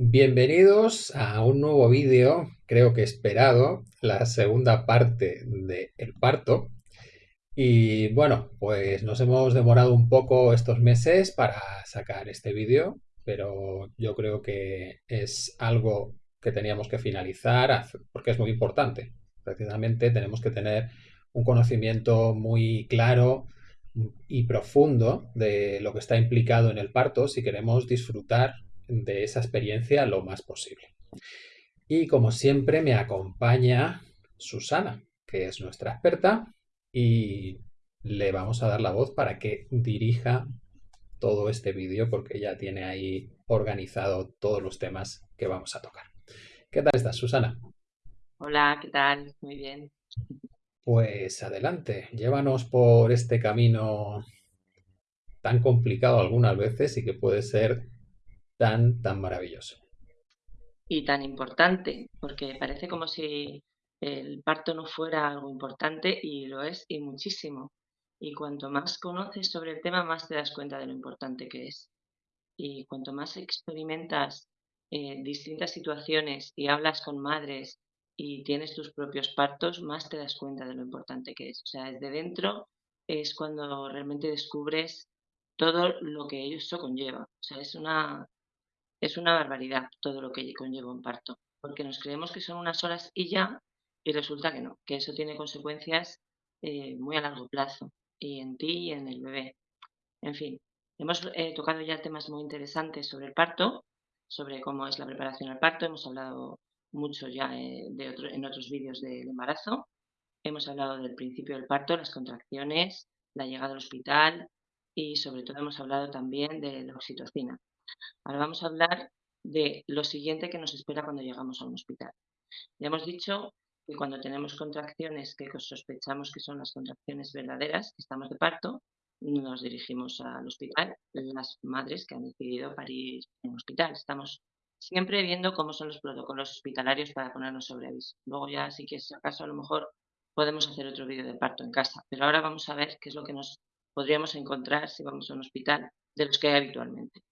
Bienvenidos a un nuevo vídeo, creo que esperado, la segunda parte del parto. Y bueno, pues nos hemos demorado un poco estos meses para sacar este vídeo, pero yo creo que es algo que teníamos que finalizar porque es muy importante. Precisamente tenemos que tener un conocimiento muy claro y profundo de lo que está implicado en el parto si queremos disfrutar de esa experiencia lo más posible. Y como siempre me acompaña Susana, que es nuestra experta, y le vamos a dar la voz para que dirija todo este vídeo porque ya tiene ahí organizado todos los temas que vamos a tocar. ¿Qué tal estás, Susana? Hola, ¿qué tal? Muy bien. Pues adelante, llévanos por este camino tan complicado algunas veces y que puede ser tan, tan maravilloso. Y tan importante, porque parece como si el parto no fuera algo importante y lo es y muchísimo. Y cuanto más conoces sobre el tema, más te das cuenta de lo importante que es. Y cuanto más experimentas eh, distintas situaciones y hablas con madres y tienes tus propios partos, más te das cuenta de lo importante que es. O sea, desde dentro es cuando realmente descubres todo lo que eso conlleva. O sea, es una, es una barbaridad todo lo que conlleva un parto, porque nos creemos que son unas horas y ya, y resulta que no, que eso tiene consecuencias eh, muy a largo plazo, y en ti y en el bebé. En fin, hemos eh, tocado ya temas muy interesantes sobre el parto, sobre cómo es la preparación al parto, hemos hablado mucho ya eh, de otro, en otros vídeos del embarazo, hemos hablado del principio del parto, las contracciones, la llegada al hospital y sobre todo hemos hablado también de la oxitocina. Ahora vamos a hablar de lo siguiente que nos espera cuando llegamos a un hospital. Ya hemos dicho que cuando tenemos contracciones que sospechamos que son las contracciones verdaderas, que estamos de parto, nos dirigimos al hospital, las madres que han decidido parir en hospital. Estamos siempre viendo cómo son los protocolos hospitalarios para ponernos sobre aviso. Luego ya, si quieres acaso, a lo mejor podemos hacer otro vídeo de parto en casa. Pero ahora vamos a ver qué es lo que nos podríamos encontrar si vamos a un hospital de los que hay habitualmente.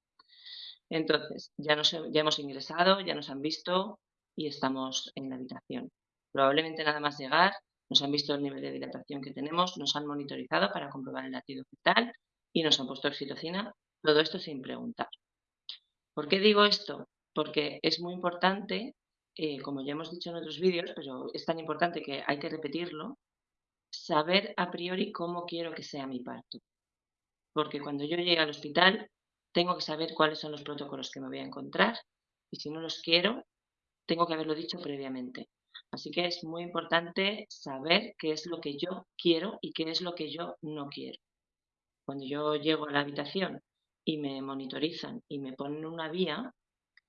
Entonces, ya, hemos ingresado, ya nos han visto y estamos en la habitación. Probablemente nada más llegar, nos han visto el nivel de dilatación que tenemos, nos han monitorizado para comprobar el latido fetal y nos han puesto oxitocina, todo esto sin preguntar. ¿Por qué digo esto? Porque es muy importante, eh, como ya hemos dicho en otros vídeos, pero es tan importante que hay que repetirlo, saber a priori cómo quiero que sea mi parto. Porque cuando yo llegue al hospital tengo que saber cuáles son los protocolos que me voy a encontrar y si no los quiero, tengo que haberlo dicho previamente. Así que es muy importante saber qué es lo que yo quiero y qué es lo que yo no quiero. Cuando yo llego a la habitación y me monitorizan y me ponen una vía,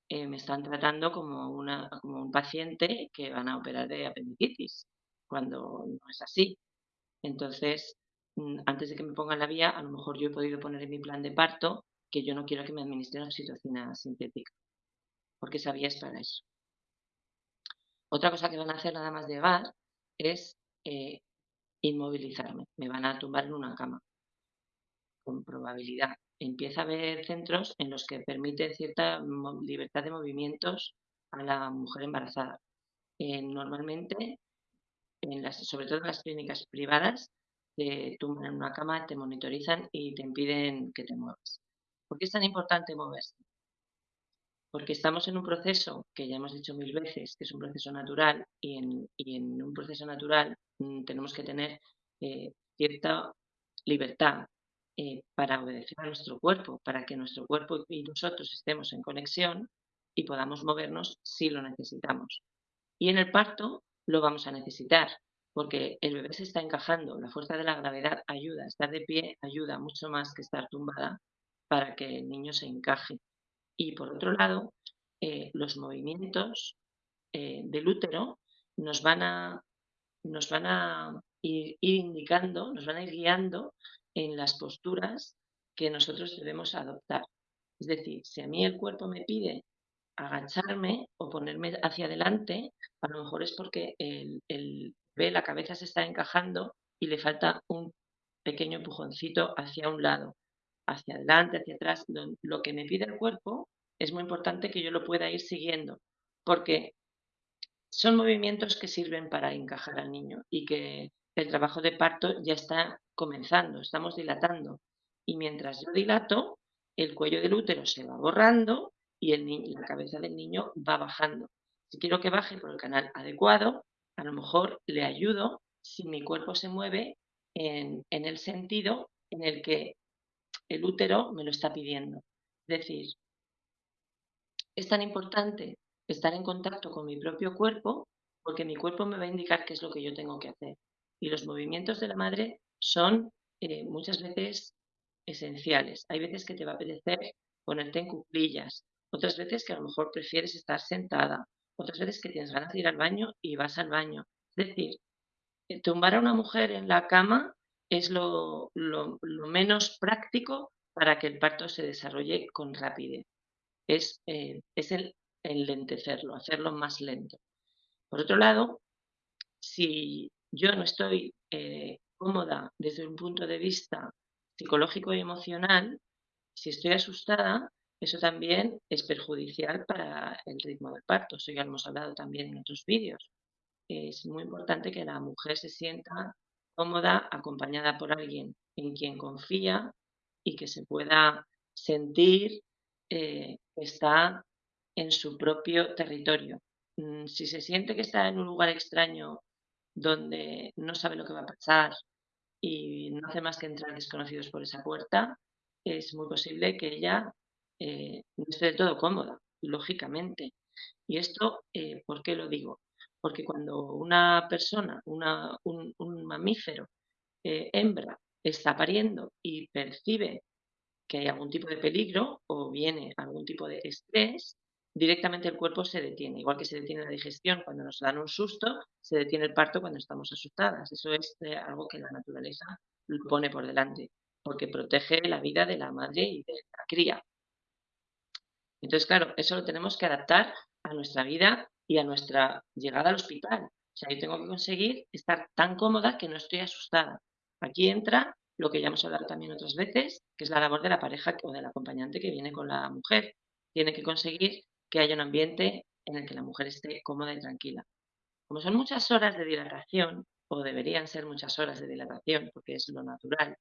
eh, me están tratando como, una, como un paciente que van a operar de apendicitis, cuando no es así. Entonces, mm, antes de que me pongan la vía, a lo mejor yo he podido poner en mi plan de parto que yo no quiero que me administren oxitocina sintética, porque sabías para eso. Otra cosa que van a hacer nada más llegar es eh, inmovilizarme, me van a tumbar en una cama, con probabilidad. Empieza a haber centros en los que permite cierta libertad de movimientos a la mujer embarazada. Eh, normalmente, en las, sobre todo en las clínicas privadas, te tumban en una cama, te monitorizan y te impiden que te muevas. ¿Por qué es tan importante moverse? Porque estamos en un proceso que ya hemos dicho mil veces, que es un proceso natural y en, un proceso natural mm, tenemos que tener eh, cierta libertad eh, para obedecer a nuestro cuerpo, para que nuestro cuerpo y nosotros estemos en conexión y podamos movernos si lo necesitamos. Y en el parto lo vamos a necesitar, porque el bebé se está encajando, la fuerza de la gravedad ayuda, estar de pie ayuda mucho más que estar tumbada para que el niño se encaje. Y por otro lado, eh, los movimientos eh, del útero nos van a, nos van a ir, indicando, nos van a ir guiando en las posturas que nosotros debemos adoptar. Es decir, si a mí el cuerpo me pide agacharme o ponerme hacia adelante, a lo mejor es porque el, el ve la cabeza se está encajando y le falta un pequeño empujoncito hacia un lado hacia adelante, hacia atrás, lo que me pide el cuerpo, es muy importante que yo lo pueda ir siguiendo, porque son movimientos que sirven para encajar al niño y que el trabajo de parto ya está comenzando, estamos dilatando. Y mientras yo dilato, el cuello del útero se va borrando y la cabeza del niño va bajando. Si quiero que baje por el canal adecuado, a lo mejor le ayudo si mi cuerpo se mueve en el sentido en el que el útero me lo está pidiendo. Es decir, es tan importante estar en contacto con mi propio cuerpo porque mi cuerpo me va a indicar qué es lo que yo tengo que hacer. Y los movimientos de la madre son eh, muchas veces esenciales. Hay veces que te va a apetecer ponerte en cuclillas, otras veces que a lo mejor prefieres estar sentada, otras veces que tienes ganas de ir al baño y vas al baño. Es decir, eh, tumbar a una mujer en la cama es lo, menos práctico para que el parto se desarrolle con rapidez. Es, eh, es el lentecerlo, hacerlo más lento. Por otro lado, si yo no estoy eh, cómoda desde un punto de vista psicológico y emocional, si estoy asustada, eso también es perjudicial para el ritmo del parto. Eso ya lo hemos hablado también en otros vídeos. Es muy importante que la mujer se sienta cómoda, acompañada por alguien en quien confía y que se pueda sentir eh, que está en su propio territorio. Mm, si se siente que está en un lugar extraño donde no sabe lo que va a pasar y no hace más que entrar desconocidos por esa puerta, es muy posible que ella eh, no esté del todo cómoda, lógicamente. Y esto, eh, ¿por qué lo digo? Porque cuando una persona, un, mamífero eh, hembra, está pariendo y percibe que hay algún tipo de peligro o viene algún tipo de estrés, directamente el cuerpo se detiene. Igual que se detiene la digestión cuando nos dan un susto, se detiene el parto cuando estamos asustadas. Eso es eh, algo que la naturaleza pone por delante, porque protege la vida de la madre y de la cría. Entonces, claro, eso lo tenemos que adaptar a nuestra vida y a nuestra llegada al hospital. O sea, yo tengo que conseguir estar tan cómoda que no estoy asustada. Aquí entra lo que ya hemos hablado también otras veces, que es la labor de la pareja o del acompañante que viene con la mujer. Tiene que conseguir que haya un ambiente en el que la mujer esté cómoda y tranquila. Como son muchas horas de dilatación, o deberían ser muchas horas de dilatación, porque es lo natural,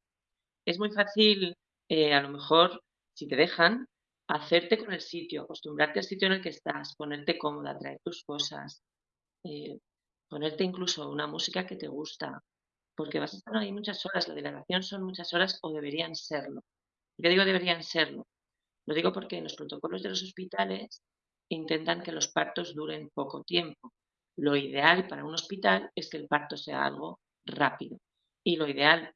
es muy fácil, eh, a lo mejor, si te dejan, hacerte con el sitio, acostumbrarte al sitio en el que estás, ponerte cómoda, traer tus cosas, eh, ponerte incluso una música que te gusta, porque vas a estar ahí muchas horas, la dilatación son muchas horas o deberían serlo. ¿Por qué digo deberían serlo? Lo digo porque en los protocolos de los hospitales intentan que los partos duren poco tiempo. Lo ideal para un hospital es que el parto sea algo rápido y lo ideal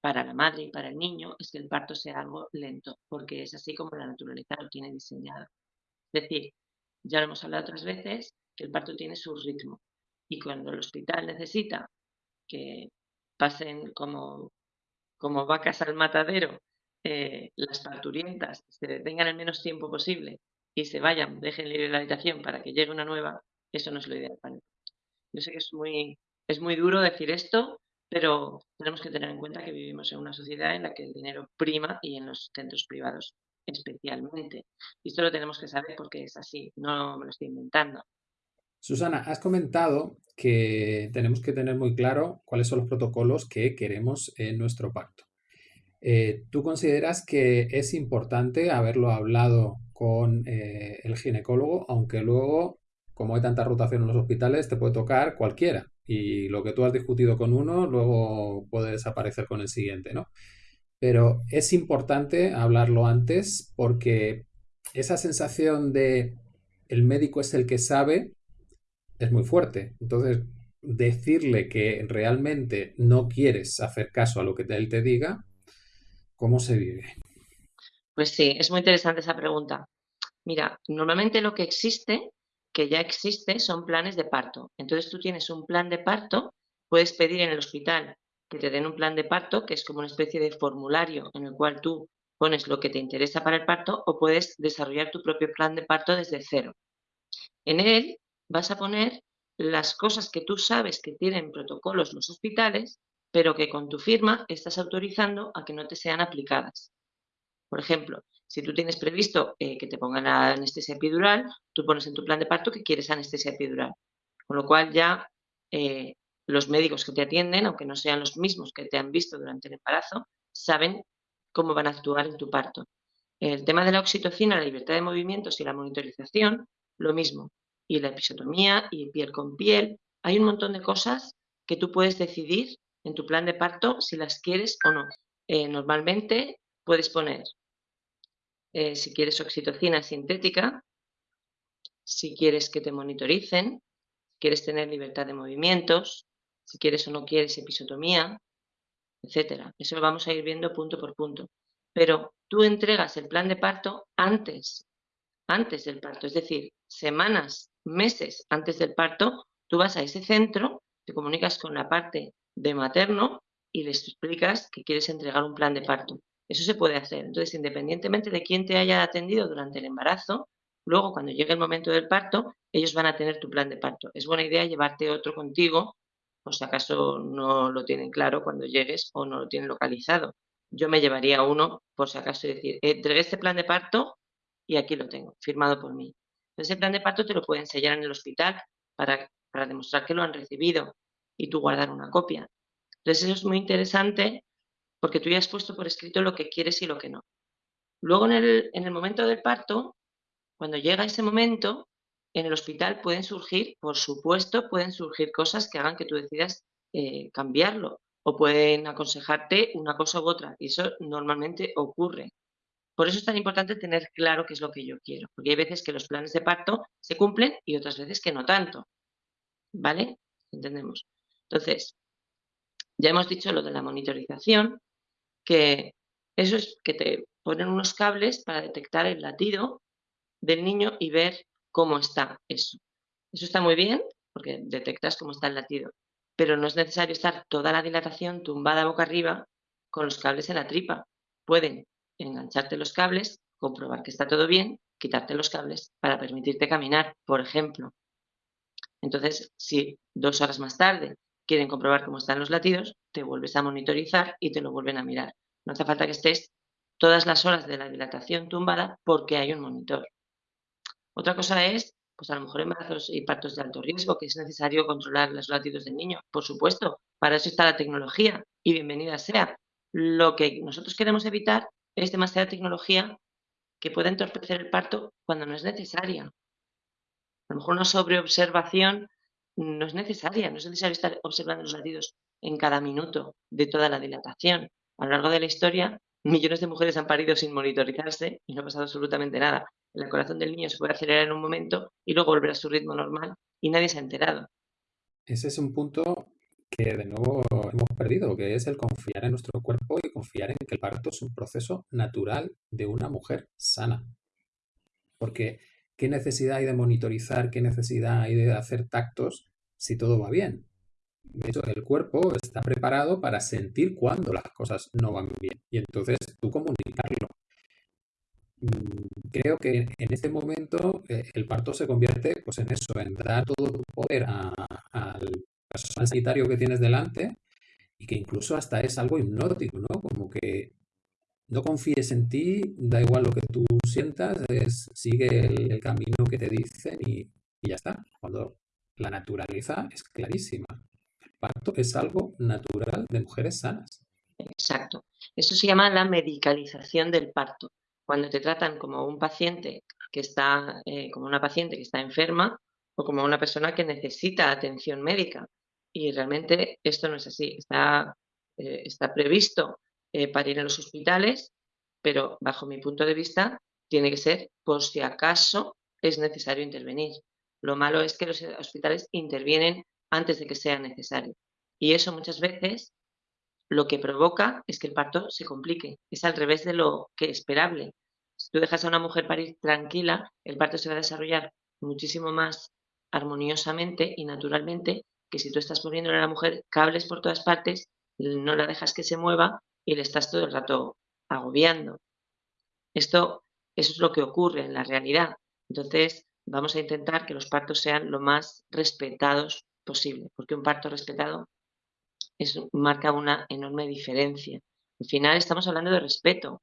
para la madre y para el niño es que el parto sea algo lento, porque es así como la naturaleza lo tiene diseñado. Es decir, ya lo hemos hablado otras veces, que el parto tiene su ritmo y cuando el hospital necesita que pasen como, como vacas al matadero eh, las parturientas, se detengan el menos tiempo posible y se vayan, dejen libre la habitación para que llegue una nueva, eso no es lo ideal para Yo sé que es muy, es muy duro decir esto, pero tenemos que tener en cuenta que vivimos en una sociedad en la que el dinero prima y en los centros privados especialmente. Y esto lo tenemos que saber porque es así, no me lo estoy inventando. Susana, has comentado que tenemos que tener muy claro cuáles son los protocolos que queremos en nuestro pacto. Eh, ¿Tú consideras que es importante haberlo hablado con eh, el ginecólogo, aunque luego, como hay tanta rotación en los hospitales, te puede tocar cualquiera? Y lo que tú has discutido con uno, luego puede desaparecer con el siguiente, ¿no? Pero es importante hablarlo antes porque esa sensación de el médico es el que sabe es muy fuerte. Entonces, decirle que realmente no quieres hacer caso a lo que él te diga, ¿Cómo se vive? Pues sí, es muy interesante esa pregunta. Mira, normalmente lo que existe, que ya existe, son planes de parto. Entonces tú tienes un plan de parto, puedes pedir en el hospital que te den un plan de parto, que es como una especie de formulario en el cual tú pones lo que te interesa para el parto o puedes desarrollar tu propio plan de parto desde cero. En él vas a poner las cosas que tú sabes que tienen protocolos los hospitales pero que con tu firma estás autorizando a que no te sean aplicadas. Por ejemplo, Si tú tienes previsto eh, que te pongan anestesia epidural, tú pones en tu plan de parto que quieres anestesia epidural. Con lo cual ya eh, los médicos que te atienden, aunque no sean los mismos que te han visto durante el embarazo, saben cómo van a actuar en tu parto. El tema de la oxitocina, la libertad de movimientos y la monitorización, lo mismo. Y la episotomía y piel con piel. Hay un montón de cosas que tú puedes decidir en tu plan de parto si las quieres o no. Eh, normalmente puedes poner, eh, si quieres oxitocina sintética, si quieres que te monitoricen, si quieres tener libertad de movimientos, si quieres o no quieres episotomía, etcétera. Eso lo vamos a ir viendo punto por punto. Pero tú entregas el plan de parto antes, antes del parto, es decir, semanas, meses antes del parto, tú vas a ese centro, te comunicas con la parte de materno y les explicas que quieres entregar un plan de parto. Eso se puede hacer. Entonces, independientemente de quién te haya atendido durante el embarazo, luego cuando llegue el momento del parto, ellos van a tener tu plan de parto. Es buena idea llevarte otro contigo, por si acaso no lo tienen claro cuando llegues o no lo tienen localizado. Yo me llevaría uno, por si acaso, y decir, entregué este plan de parto y aquí lo tengo, firmado por mí. Ese plan de parto te lo pueden sellar en el hospital para, demostrar que lo han recibido y tú guardar una copia. Entonces eso es muy interesante porque tú ya has puesto por escrito lo que quieres y lo que no. Luego en el, en el momento del parto, cuando llega ese momento, en el hospital pueden surgir, por supuesto, pueden surgir cosas que hagan que tú decidas eh, cambiarlo o pueden aconsejarte una cosa u otra y eso normalmente ocurre. Por eso es tan importante tener claro qué es lo que yo quiero, porque hay veces que los planes de parto se cumplen y otras veces que no tanto. ¿Vale? ¿Entendemos? Entonces, ya hemos dicho lo de la monitorización, que eso es que te ponen unos cables para detectar el latido del niño y ver cómo está eso. Eso está muy bien porque detectas cómo está el latido, pero no es necesario estar toda la dilatación tumbada boca arriba con los cables en la tripa. Pueden engancharte los cables, comprobar que está todo bien, quitarte los cables para permitirte caminar, por ejemplo. Entonces, si dos horas más tarde quieren comprobar cómo están los latidos, te vuelves a monitorizar y te lo vuelven a mirar. No hace falta que estés todas las horas de la dilatación tumbada porque hay un monitor. Otra cosa es, pues a lo mejor embarazos y partos de alto riesgo, que es necesario controlar los latidos del niño. Por supuesto, para eso está la tecnología y bienvenida sea. Lo que nosotros queremos evitar es demasiada tecnología que pueda entorpecer el parto cuando no es necesaria. A lo mejor una sobreobservación no es necesaria, no es necesario estar observando los latidos en cada minuto de toda la dilatación. A lo largo de la historia, millones de mujeres han parido sin monitorizarse y no ha pasado absolutamente nada. El corazón del niño se puede acelerar en un momento y luego volver a su ritmo normal y nadie se ha enterado. Ese es un punto que de nuevo hemos perdido, que es el confiar en nuestro cuerpo y confiar en que el parto es un proceso natural de una mujer sana. Porque ¿qué necesidad hay de monitorizar, qué necesidad hay de hacer tactos si todo va bien? De hecho, el cuerpo está preparado para sentir cuando las cosas no van bien y entonces tú comunicarlo. Mm, creo que en este momento eh, el parto se convierte pues, en eso, en dar todo tu poder al sanitario que tienes delante y que incluso hasta es algo hipnótico, ¿no? Como que no confíes en ti, da igual lo que tú sientas, sigue el, camino que te dicen y, y, ya está. Cuando la naturaleza es clarísima. El parto es algo natural de mujeres sanas. Exacto. Eso se llama la medicalización del parto. Cuando te tratan como un paciente que está, eh, como una paciente que está enferma o como una persona que necesita atención médica. Y realmente esto no es así. Está, eh, está previsto eh, para ir a los hospitales, pero bajo mi punto de vista tiene que ser por si acaso es necesario intervenir. Lo malo es que los hospitales intervienen antes de que sea necesario. Y eso muchas veces lo que provoca es que el parto se complique. Es al revés de lo que esperable. Si tú dejas a una mujer parir tranquila, el parto se va a desarrollar muchísimo más armoniosamente y naturalmente que si tú estás poniéndole a la mujer cables por todas partes, no la dejas que se mueva y le estás todo el rato agobiando. Esto es lo que ocurre en la realidad. Entonces, vamos a intentar que los partos sean lo más respetados posible, porque un parto respetado es, marca una enorme diferencia. Al final estamos hablando de respeto.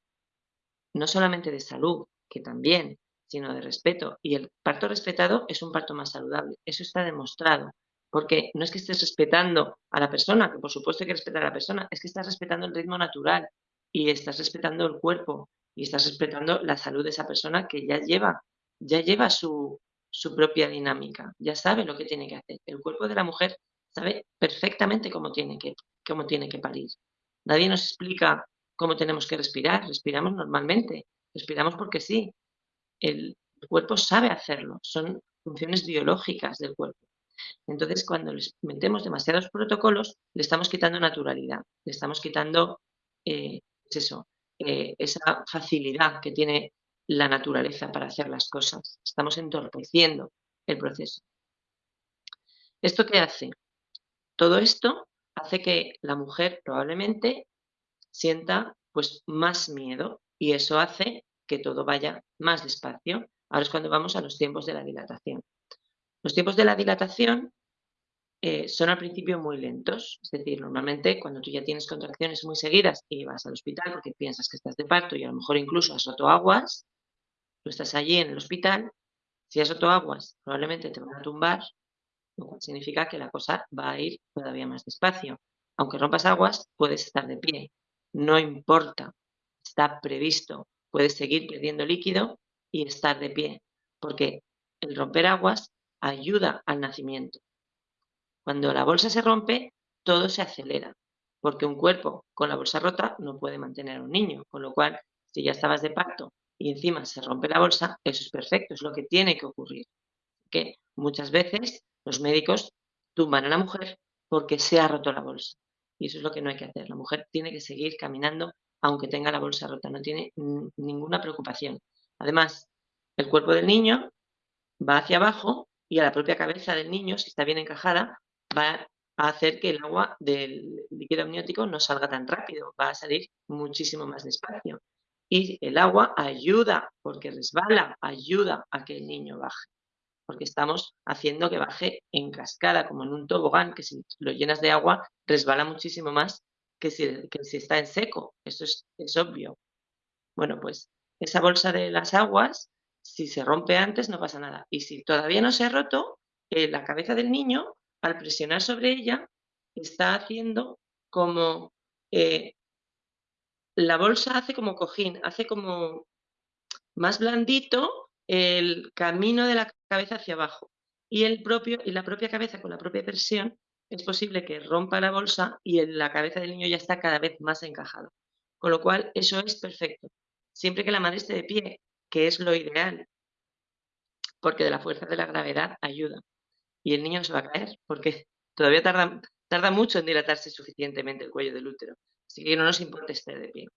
no solamente de salud, que también, sino de respeto. Y el parto respetado es un parto más saludable. Eso está demostrado. Porque no es que estés respetando a la persona, que por supuesto hay que respetar a la persona, es que estás respetando el ritmo natural y estás respetando el cuerpo y estás respetando la salud de esa persona que ya lleva, ya lleva su, su propia dinámica, ya sabe lo que tiene que hacer. El cuerpo de la mujer sabe perfectamente cómo tiene que, cómo tiene que parir. Nadie nos explica cómo tenemos que respirar, respiramos normalmente, respiramos porque sí. El cuerpo sabe hacerlo, son funciones biológicas del cuerpo. Entonces, cuando les metemos demasiados protocolos, le estamos quitando naturalidad, le estamos quitando eh, pues eso, eh, esa facilidad que tiene la naturaleza para hacer las cosas. Estamos entorpeciendo el proceso. ¿Esto qué hace? Todo esto hace que la mujer probablemente sienta pues más miedo y eso hace que todo vaya más despacio. Ahora es cuando vamos a los tiempos de la dilatación. Los tiempos de la dilatación eh, son al principio muy lentos, es decir, normalmente cuando tú ya tienes contracciones muy seguidas y vas al hospital porque piensas que estás de parto y a lo mejor incluso has roto aguas, tú estás allí en el hospital, si has roto aguas probablemente te van a tumbar, lo cual significa que la cosa va a ir todavía más despacio. Aunque rompas aguas, puedes estar de pie, no importa, está previsto, puedes seguir perdiendo líquido y estar de pie, porque el romper aguas ayuda al nacimiento. Cuando la bolsa se rompe, todo se acelera, porque un cuerpo con la bolsa rota no puede mantener a un niño, con lo cual, si ya estabas de parto y encima se rompe la bolsa, eso es perfecto, es lo que tiene que ocurrir. Que muchas veces los médicos tumban a la mujer porque se ha roto la bolsa. Y eso es lo que no hay que hacer. La mujer tiene que seguir caminando aunque tenga la bolsa rota, no tiene ninguna preocupación. Además, el cuerpo del niño va hacia abajo y a la propia cabeza del niño, si está bien encajada, va a hacer que el agua del líquido amniótico no salga tan rápido, va a salir muchísimo más despacio. Y el agua ayuda, porque resbala, ayuda a que el niño baje. Porque estamos haciendo que baje en cascada, como en un tobogán, que si lo llenas de agua, resbala muchísimo más que si, que si está en seco. Eso es, es obvio. Bueno, pues esa bolsa de las aguas, si se rompe antes, no pasa nada. Y si todavía no se ha roto, eh, la cabeza del niño al presionar sobre ella, está haciendo como eh, la bolsa hace como cojín, hace como más blandito el camino de la cabeza hacia abajo. Y, el propio, y la propia cabeza con la propia presión es posible que rompa la bolsa y la cabeza del niño ya está cada vez más encajada. Con lo cual, eso es perfecto. Siempre que la madre esté de pie, que es lo ideal, porque de la fuerza de la gravedad ayuda y el niño no se va a caer porque todavía tarda, tarda mucho en dilatarse suficientemente el cuello del útero. Así que no nos importa estar de pie.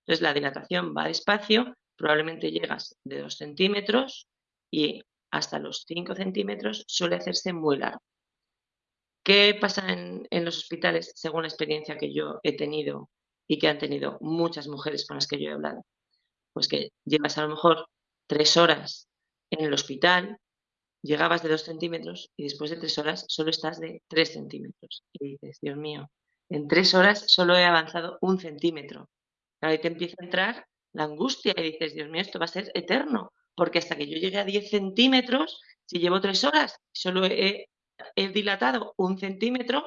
Entonces la dilatación va despacio, probablemente llegas de 2 centímetros y hasta los 5 centímetros suele hacerse muy largo. ¿Qué pasa en, en, los hospitales según la experiencia que yo he tenido y que han tenido muchas mujeres con las que yo he hablado? Pues que llevas a lo mejor tres horas en el hospital llegabas de dos centímetros y después de tres horas solo estás de tres centímetros. Y dices, Dios mío, en tres horas solo he avanzado un centímetro. Ahí te empieza a entrar la angustia y dices, Dios mío, esto va a ser eterno, porque hasta que yo llegue a 10 centímetros, si llevo tres horas, solo he, he dilatado un centímetro,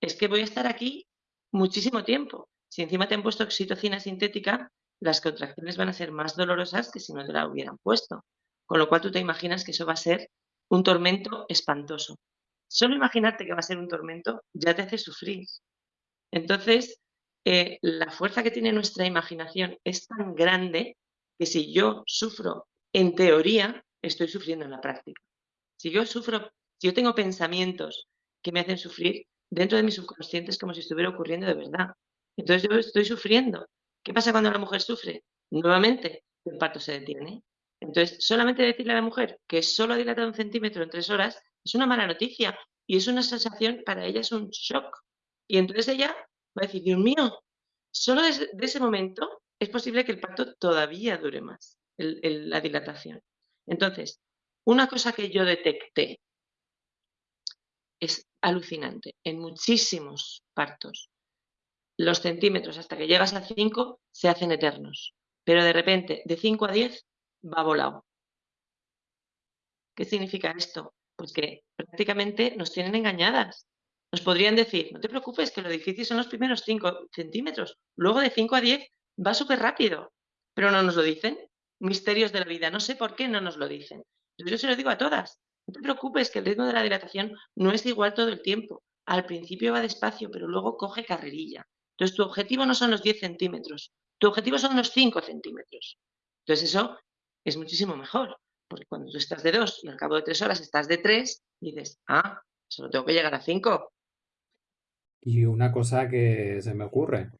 es que voy a estar aquí muchísimo tiempo. Si encima te han puesto oxitocina sintética, las contracciones van a ser más dolorosas que si no te la hubieran puesto. Con lo cual tú te imaginas que eso va a ser un tormento espantoso. Solo imaginarte que va a ser un tormento ya te hace sufrir. Entonces, eh, la fuerza que tiene nuestra imaginación es tan grande que si yo sufro en teoría, estoy sufriendo en la práctica. Si yo sufro, si yo tengo pensamientos que me hacen sufrir, dentro de mi subconsciente es como si estuviera ocurriendo de verdad. Entonces yo estoy sufriendo. ¿Qué pasa cuando la mujer sufre? Nuevamente, el parto se detiene, entonces, solamente decirle a la mujer que solo ha dilatado un centímetro en tres horas es una mala noticia y es una sensación, para ella es un shock. Y entonces ella va a decir, Dios mío, solo desde ese momento es posible que el parto todavía dure más, la dilatación. Entonces, una cosa que yo detecté es alucinante. En muchísimos partos, los centímetros hasta que llegas a 5 se hacen eternos. pero de repente de 5 a 10 va volado. ¿Qué significa esto? Pues que prácticamente nos tienen engañadas. Nos podrían decir, no te preocupes, que lo difícil son los primeros 5 centímetros. Luego de 5 a 10 va súper rápido. Pero no nos lo dicen. Misterios de la vida. No sé por qué no nos lo dicen. Yo se lo digo a todas. No te preocupes, que el ritmo de la dilatación no es igual todo el tiempo. Al principio va despacio, pero luego coge carrerilla. Entonces, tu objetivo no son los 10 centímetros. Tu objetivo son los 5 centímetros. Entonces, eso es muchísimo mejor. Porque cuando tú estás de 2 y al cabo de 3 horas estás de 3, dices, ah, solo tengo que llegar a 5. Y una cosa que se me ocurre.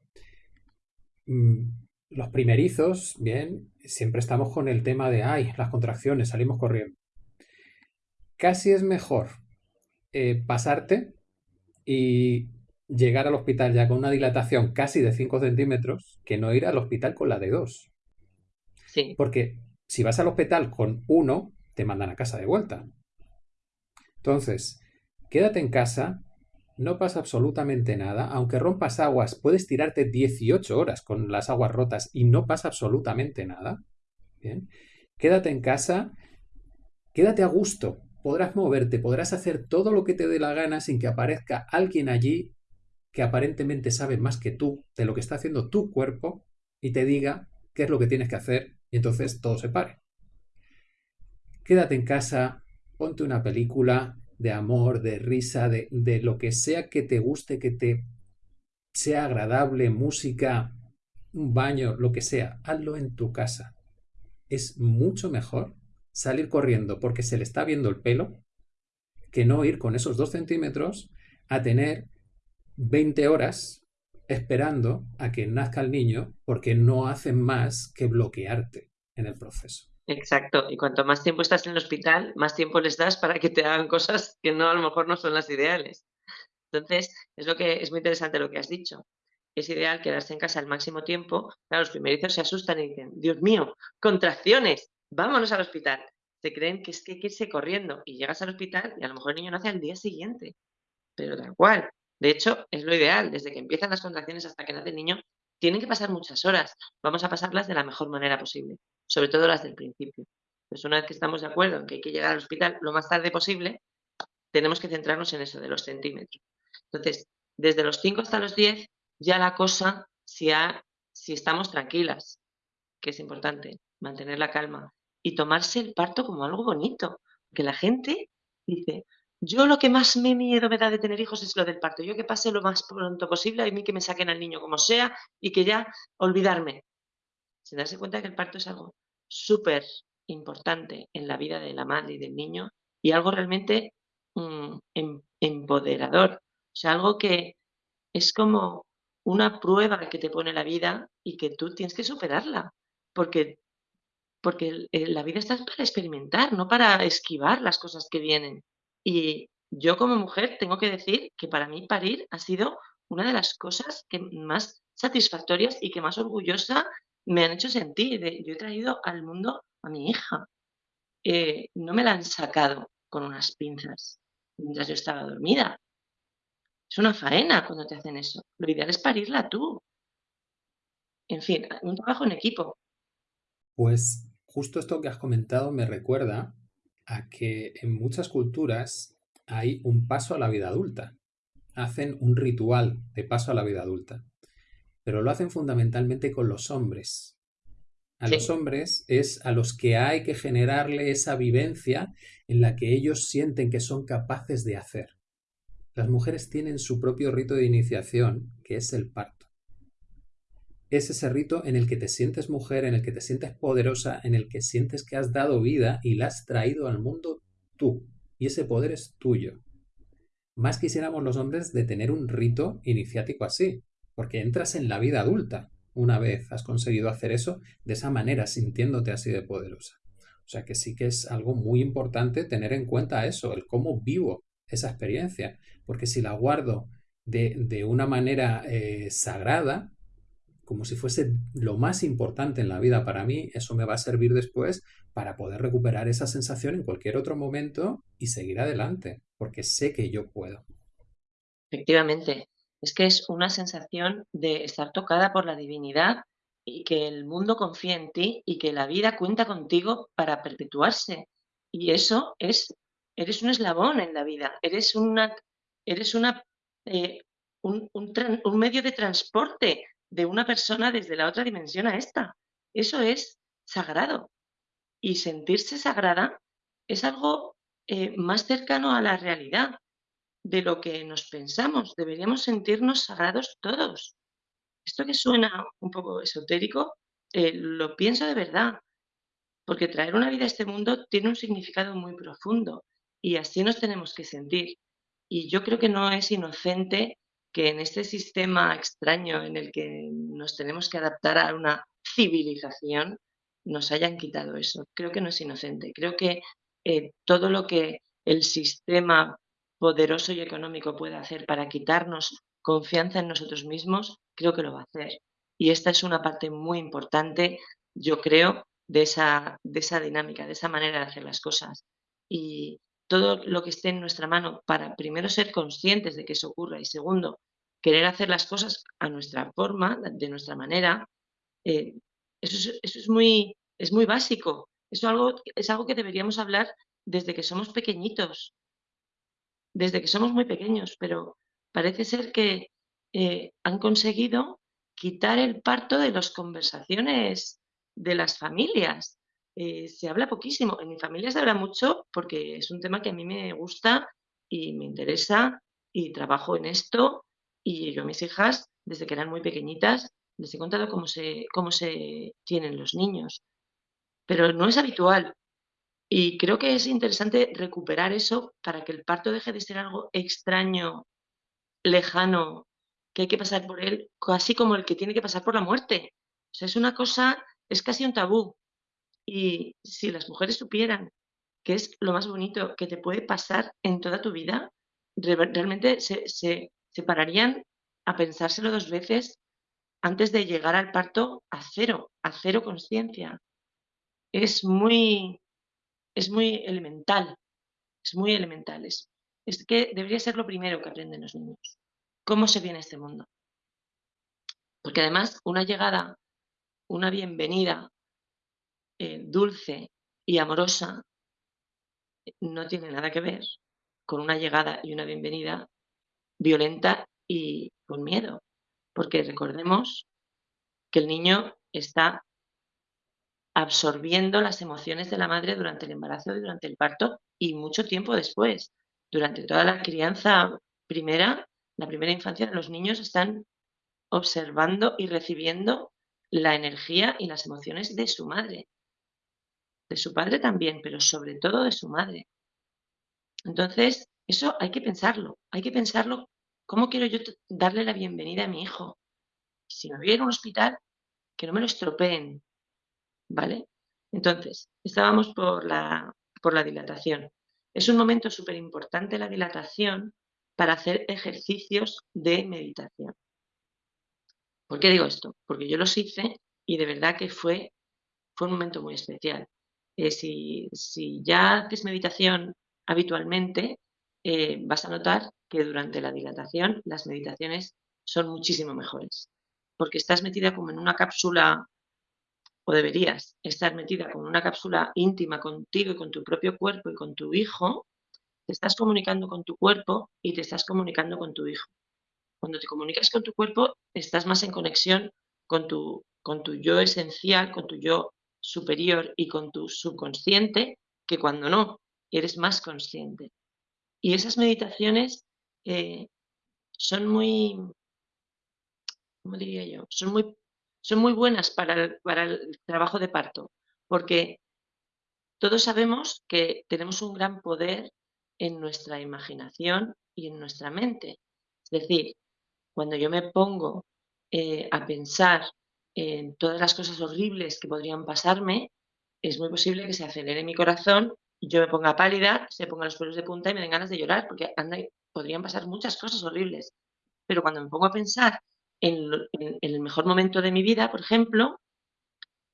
Mm, los primerizos, bien, siempre estamos con el tema de, ay, las contracciones, salimos corriendo. Casi es mejor eh, pasarte y llegar al hospital ya con una dilatación casi de 5 centímetros que no ir al hospital con la de 2. Sí. Porque si vas al hospital con uno, te mandan a casa de vuelta. Entonces, quédate en casa, no pasa absolutamente nada. Aunque rompas aguas, puedes tirarte 18 horas con las aguas rotas y no pasa absolutamente nada. Bien. Quédate en casa, quédate a gusto. Podrás moverte, podrás hacer todo lo que te dé la gana sin que aparezca alguien allí que aparentemente sabe más que tú de lo que está haciendo tu cuerpo y te diga qué es lo que tienes que hacer y entonces todo se pare. Quédate en casa, ponte una película de amor, de risa, de, de lo que sea que te guste, que te sea agradable, música, un baño, lo que sea, hazlo en tu casa. Es mucho mejor salir corriendo porque se le está viendo el pelo que no ir con esos dos centímetros a tener 20 horas esperando a que nazca el niño porque no hacen más que bloquearte en el proceso. Exacto, y cuanto más tiempo estás en el hospital, más tiempo les das para que te hagan cosas que no a lo mejor no son las ideales. Entonces, es lo que es muy interesante lo que has dicho. Es ideal quedarse en casa el máximo tiempo. Claro, los primerizos se asustan y dicen, Dios mío, contracciones, vámonos al hospital. Se creen que es que hay que irse corriendo y llegas al hospital y a lo mejor el niño nace al día siguiente. Pero tal cual. De hecho, es lo ideal. Desde que empiezan las contracciones hasta que nace el niño, tienen que pasar muchas horas. Vamos a pasarlas de la mejor manera posible, sobre todo las del principio. Pues una vez que estamos de acuerdo en que hay que llegar al hospital lo más tarde posible, tenemos que centrarnos en eso de los centímetros. Entonces, desde los 5 hasta los 10, ya la cosa, si, si estamos tranquilas, que es importante, mantener la calma y tomarse el parto como algo bonito, que la gente dice, yo lo que más me miedo me da de tener hijos es lo del parto. Yo que pase lo más pronto posible, a mí que me saquen al niño como sea y que ya olvidarme. Sin darse cuenta que el parto es algo súper importante en la vida de la madre y del niño y algo realmente mm, em, empoderador. O sea, algo que es como una prueba que te pone la vida y que tú tienes que superarla. Porque, porque la vida está para experimentar, no para esquivar las cosas que vienen. Y yo como mujer tengo que decir que para mí parir ha sido una de las cosas que más satisfactorias y que más orgullosa me han hecho sentir. yo he traído al mundo a mi hija. Eh, no me la han sacado con unas pinzas mientras yo estaba dormida. Es una faena cuando te hacen eso. Lo ideal es parirla tú. En fin, un trabajo en equipo. Pues justo esto que has comentado me recuerda a que en muchas culturas hay un paso a la vida adulta. Hacen un ritual de paso a la vida adulta. Pero lo hacen fundamentalmente con los hombres. A los hombres es a los que hay que generarle esa vivencia en la que ellos sienten que son capaces de hacer. Las mujeres tienen su propio rito de iniciación, que es el parto ese rito en el que te sientes mujer, en el que te sientes poderosa, en el que sientes que has dado vida y la has traído al mundo tú. Y ese poder es tuyo. Más quisiéramos los hombres de tener un rito iniciático así, porque entras en la vida adulta una vez has conseguido hacer eso de esa manera, sintiéndote así de poderosa. O sea que sí que es algo muy importante tener en cuenta eso, el cómo vivo esa experiencia, porque si la guardo de, de una manera eh, sagrada, como si fuese lo más importante en la vida para mí, eso me va a servir después para poder recuperar esa sensación en cualquier otro momento y seguir adelante, porque sé que yo puedo. Efectivamente, es que es una sensación de estar tocada por la divinidad y que el mundo confía en ti y que la vida cuenta contigo para perpetuarse. Y eso es, eres un eslabón en la vida, eres una, eres una, eh, un, un medio de transporte de una persona desde la otra dimensión a esta. Eso es sagrado. Y sentirse sagrada es algo eh, más cercano a la realidad de lo que nos pensamos. Deberíamos sentirnos sagrados todos. Esto que suena un poco esotérico, eh, lo pienso de verdad, porque traer una vida a este mundo tiene un significado muy profundo y así nos tenemos que sentir. Y yo creo que no es inocente que en este sistema extraño en el que nos tenemos que adaptar a una civilización, nos hayan quitado eso. Creo que no es inocente. Creo que eh, todo lo que el sistema poderoso y económico puede hacer para quitarnos confianza en nosotros mismos, creo que lo va a hacer. Y esta es una parte muy importante, yo creo, de esa, de esa dinámica, de esa manera de hacer las cosas. Y todo lo que esté en nuestra mano para, primero, ser conscientes de que eso ocurra y, segundo, querer hacer las cosas a nuestra forma, de nuestra manera, eh, eso, es, muy, es muy básico. Eso algo, es algo que deberíamos hablar desde que somos pequeñitos, desde que somos muy pequeños, pero parece ser que eh, han conseguido quitar el parto de las conversaciones de las familias. Eh, se habla poquísimo. En mi familia se habla mucho porque es un tema que a mí me gusta y me interesa y trabajo en esto. Y yo a mis hijas, desde que eran muy pequeñitas, les he contado cómo se, cómo se tienen los niños. Pero no es habitual. Y creo que es interesante recuperar eso para que el parto deje de ser algo extraño, lejano, que hay que pasar por él, así como el que tiene que pasar por la muerte. O sea, es una cosa, es casi un tabú. Y si las mujeres supieran que es lo más bonito que te puede pasar en toda tu vida, realmente se, se, pararían a pensárselo dos veces antes de llegar al parto a cero, a cero conciencia. Es muy, es muy elemental, es muy elemental. Es, es que debería ser lo primero que aprenden los niños. ¿Cómo se viene este mundo? Porque además una llegada, una bienvenida eh, dulce y amorosa no tiene nada que ver con una llegada y una bienvenida violenta y con miedo. Porque recordemos que el niño está absorbiendo las emociones de la madre durante el embarazo y durante el parto y mucho tiempo después. Durante toda la crianza primera, la primera infancia, los niños están observando y recibiendo la energía y las emociones de su madre de su padre también, pero sobre todo de su madre. Entonces, eso hay que pensarlo, hay que pensarlo, ¿cómo quiero yo darle la bienvenida a mi hijo? Si me voy a ir a un hospital, que no me lo estropeen, ¿vale? Entonces, estábamos por la, por la dilatación. Es un momento súper importante la dilatación para hacer ejercicios de meditación. ¿Por qué digo esto? Porque yo los hice y de verdad que fue, fue un momento muy especial. Eh, si, ya haces meditación habitualmente, eh, vas a notar que durante la dilatación las meditaciones son muchísimo mejores, porque estás metida como en una cápsula, o deberías estar metida como en una cápsula íntima contigo y con tu propio cuerpo y con tu hijo, te estás comunicando con tu cuerpo y te estás comunicando con tu hijo. Cuando te comunicas con tu cuerpo, estás más en conexión con tu, con tu yo esencial, con tu yo superior y con tu subconsciente que cuando no, eres más consciente. Y esas meditaciones eh, son muy, ¿cómo diría yo? Son muy, son muy buenas para el, para el trabajo de parto, porque todos sabemos que tenemos un gran poder en nuestra imaginación y en nuestra mente. Es decir, cuando yo me pongo eh, a pensar en todas las cosas horribles que podrían pasarme, es muy posible que se acelere mi corazón, yo me ponga pálida, se ponga los pelos de punta y me den ganas de llorar, porque anda, podrían pasar muchas cosas horribles. Pero cuando me pongo a pensar en, el mejor momento de mi vida, por ejemplo,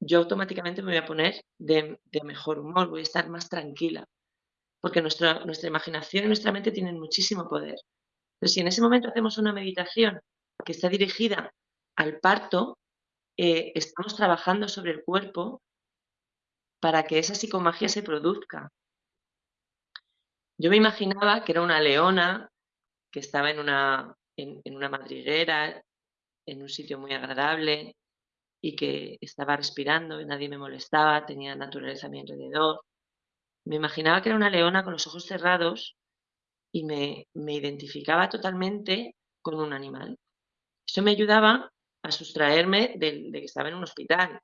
yo automáticamente me voy a poner de, mejor humor, voy a estar más tranquila, porque nuestra, nuestra imaginación y nuestra mente tienen muchísimo poder. Pero si en ese momento hacemos una meditación que está dirigida al parto, eh, estamos trabajando sobre el cuerpo para que esa psicomagia se produzca. Yo me imaginaba que era una leona que estaba en una, en, una madriguera, en un sitio muy agradable y que estaba respirando y nadie me molestaba, tenía naturaleza a mi alrededor. Me imaginaba que era una leona con los ojos cerrados y me, me identificaba totalmente con un animal. Eso me ayudaba a sustraerme de, de, que estaba en un hospital.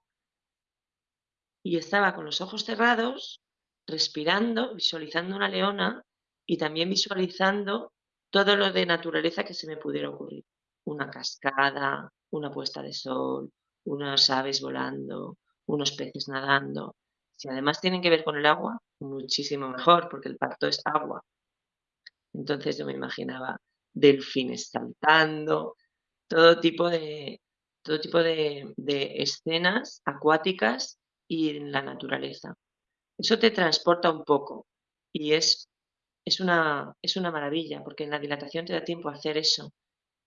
Y estaba con los ojos cerrados, respirando, visualizando una leona y también visualizando todo lo de naturaleza que se me pudiera ocurrir. Una cascada, una puesta de sol, unas aves volando, unos peces nadando. Si además tienen que ver con el agua, muchísimo mejor, porque el parto es agua. Entonces yo me imaginaba delfines saltando, todo tipo de, todo tipo de, de escenas acuáticas y en la naturaleza. Eso te transporta un poco y es es una, es una maravilla, porque en la dilatación te da tiempo a hacer eso.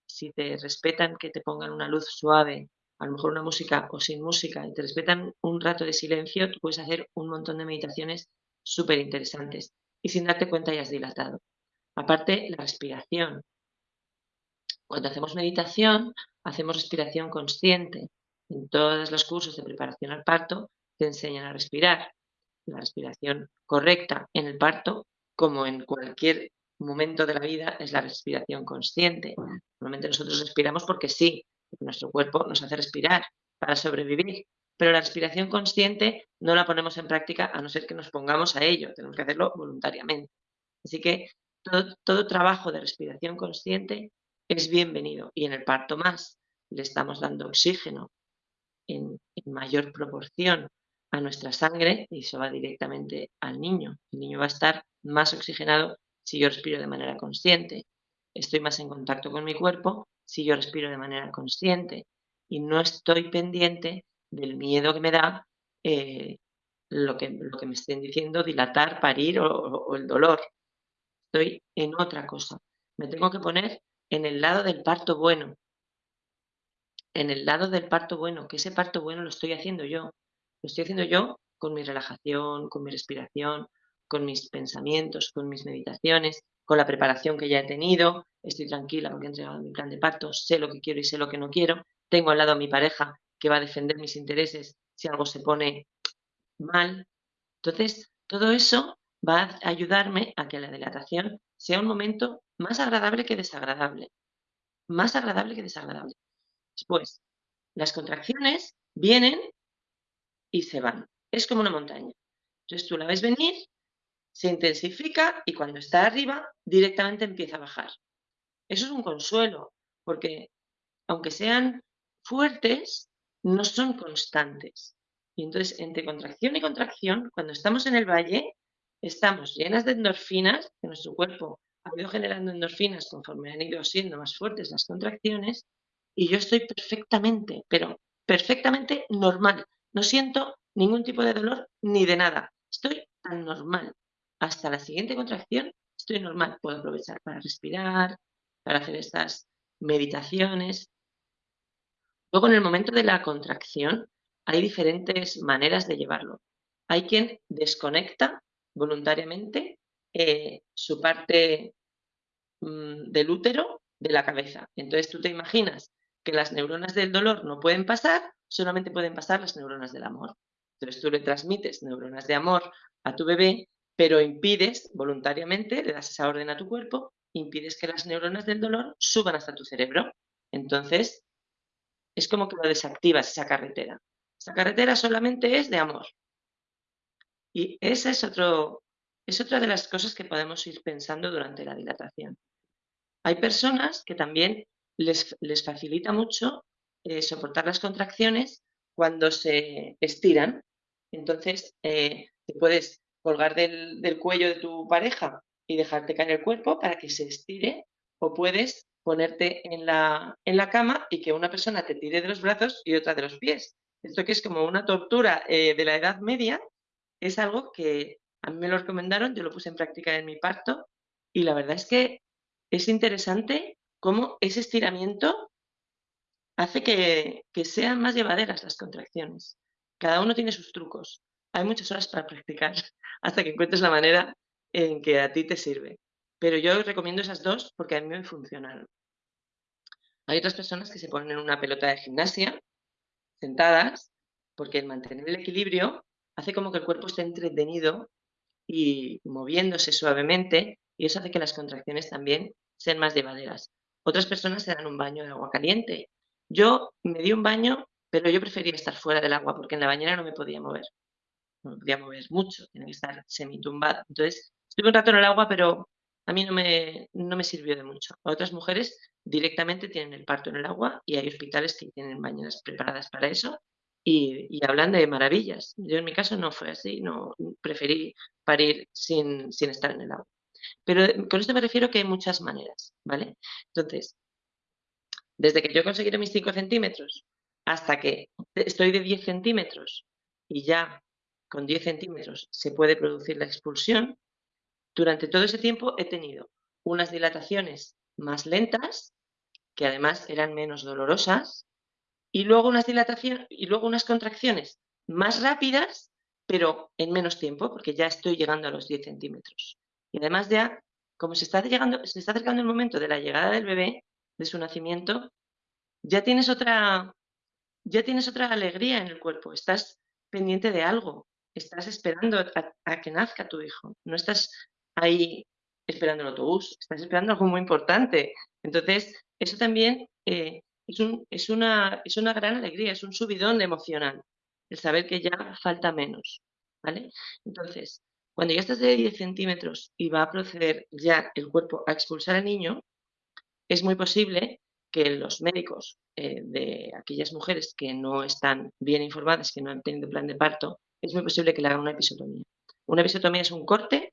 Si te respetan que te pongan una luz suave, a lo mejor una música o sin música, y te respetan un rato de silencio, tú puedes hacer un montón de meditaciones súper interesantes y sin darte cuenta ya has dilatado. Aparte, la respiración. Cuando hacemos meditación, hacemos respiración consciente. En todos los cursos de preparación al parto te enseñan a respirar. La respiración correcta en el parto como en cualquier momento de la vida, es la respiración consciente. Normalmente nosotros respiramos porque sí, nuestro cuerpo nos hace respirar para sobrevivir, pero la respiración consciente no la ponemos en práctica a no ser que nos pongamos a ello, tenemos que hacerlo voluntariamente. Así que todo, trabajo de respiración consciente es bienvenido y en el parto más le estamos dando oxígeno en mayor proporción a nuestra sangre y eso va directamente al niño. El niño va a estar más oxigenado si yo respiro de manera consciente. Estoy más en contacto con mi cuerpo si yo respiro de manera consciente y no estoy pendiente del miedo que me da eh, lo, que, lo que me estén diciendo, dilatar, parir o el dolor. Estoy en otra cosa. Me tengo que poner en el lado del parto bueno. En el lado del parto bueno, que ese parto bueno lo estoy haciendo yo. Lo estoy haciendo yo con mi relajación, con mi respiración, con mis pensamientos, con mis meditaciones, con la preparación que ya he tenido, estoy tranquila porque he entregado mi plan de parto, sé lo que quiero y sé lo que no quiero, tengo al lado a mi pareja que va a defender mis intereses si algo se pone mal. Entonces, todo eso va a ayudarme a que la dilatación sea un momento más agradable que desagradable. Más agradable que desagradable. Después, las contracciones vienen y se van. Es como una montaña. Entonces tú la ves venir se intensifica y cuando está arriba directamente empieza a bajar. Eso es un consuelo, porque aunque sean fuertes, no son constantes. Y entonces, entre contracción y contracción, cuando estamos en el valle, estamos llenas de endorfinas, que nuestro cuerpo ha ido generando endorfinas conforme han ido siendo más fuertes las contracciones, y yo estoy perfectamente, pero perfectamente normal. No siento ningún tipo de dolor ni de nada. Estoy tan normal hasta la siguiente contracción estoy normal. Puedo aprovechar para respirar, para hacer estas meditaciones. Luego, en el momento de la contracción, hay diferentes maneras de llevarlo. Hay quien desconecta voluntariamente eh, su parte mm, del útero de la cabeza. Entonces tú te imaginas que las neuronas del dolor no pueden pasar, solamente pueden pasar las neuronas del amor. Entonces tú le transmites neuronas de amor a tu bebé pero impides voluntariamente, le das esa orden a tu cuerpo, impides que las neuronas del dolor suban hasta tu cerebro. Entonces, es como que lo desactivas esa carretera. Esa carretera solamente es de amor. Y esa es, otro, es otra de las cosas que podemos ir pensando durante la dilatación. Hay personas que también les, les facilita mucho eh, soportar las contracciones cuando se estiran. Entonces, eh, te puedes colgar del, cuello de tu pareja y dejarte caer el cuerpo para que se estire o puedes ponerte en la, en la cama y que una persona te tire de los brazos y otra de los pies. Esto que es como una tortura eh, de la Edad Media es algo que a mí me lo recomendaron, yo lo puse en práctica en mi parto y la verdad es que es interesante cómo ese estiramiento hace que, sean más llevaderas las contracciones. Cada uno tiene sus trucos. Hay muchas horas para practicar hasta que encuentres la manera en que a ti te sirve. Pero yo recomiendo esas dos porque a mí me funcionaron. Hay otras personas que se ponen en una pelota de gimnasia, sentadas, porque el mantener el equilibrio hace como que el cuerpo esté entretenido y moviéndose suavemente y eso hace que las contracciones también sean más llevaderas. Otras personas se dan un baño de agua caliente. Yo me di un baño, pero yo prefería estar fuera del agua porque en la bañera no me podía mover. No me podía mover mucho, tenía que estar semitumbada. Entonces, estuve un rato en el agua, pero a mí no me, no me sirvió de mucho. otras mujeres directamente tienen el parto en el agua y hay hospitales que tienen bañeras preparadas para eso y, hablan de maravillas. Yo en mi caso no fue así, no preferí parir sin, sin estar en el agua. Pero con esto me refiero que hay muchas maneras, ¿vale? Entonces, desde que yo conseguí mis 5 centímetros hasta que estoy de 10 centímetros y ya con 10 centímetros se puede producir la expulsión, durante todo ese tiempo he tenido unas dilataciones más lentas, que además eran menos dolorosas, y luego unas dilataciones y luego unas contracciones más rápidas, pero en menos tiempo, porque ya estoy llegando a los 10 centímetros. Y además ya, como se está, llegando, se está acercando el momento de la llegada del bebé, de su nacimiento, ya tienes otra, ya tienes otra alegría en el cuerpo, estás pendiente de algo, estás esperando a que nazca tu hijo, no estás ahí esperando el autobús, estás esperando algo muy importante. Entonces, eso también eh, es, un, es, una, es una gran alegría, es un subidón emocional, el saber que ya falta menos. ¿vale? Entonces, cuando ya estás de 10 centímetros y va a proceder ya el cuerpo a expulsar al niño, es muy posible que los médicos eh, de aquellas mujeres que no están bien informadas, que no han tenido plan de parto, es muy posible que le hagan una episotomía. Una episotomía es un corte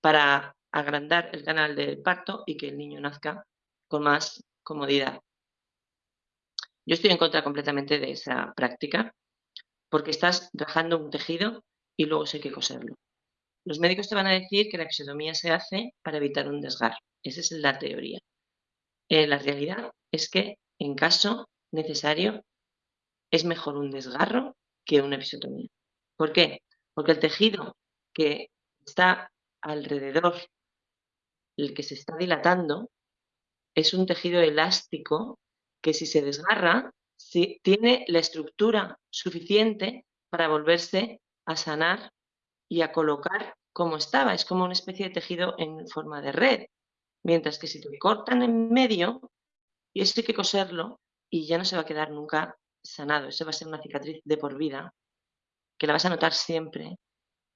para agrandar el canal del parto y que el niño nazca con más comodidad. Yo estoy en contra completamente de esa práctica porque estás rajando un tejido y luego hay que coserlo. Los médicos te van a decir que la episiotomía se hace para evitar un desgarro. Esa es la teoría. Eh, la realidad es que en caso necesario es mejor un desgarro que una episiotomía. ¿Por qué? Porque el tejido que está alrededor, el que se está dilatando, es un tejido elástico que si se desgarra, tiene la estructura suficiente para volverse a sanar y a colocar como estaba. Es como una especie de tejido en forma de red. Mientras que si te cortan en medio, y esto hay que coserlo y ya no se va a quedar nunca sanado. Eso va a ser una cicatriz de por vida, que la vas a notar siempre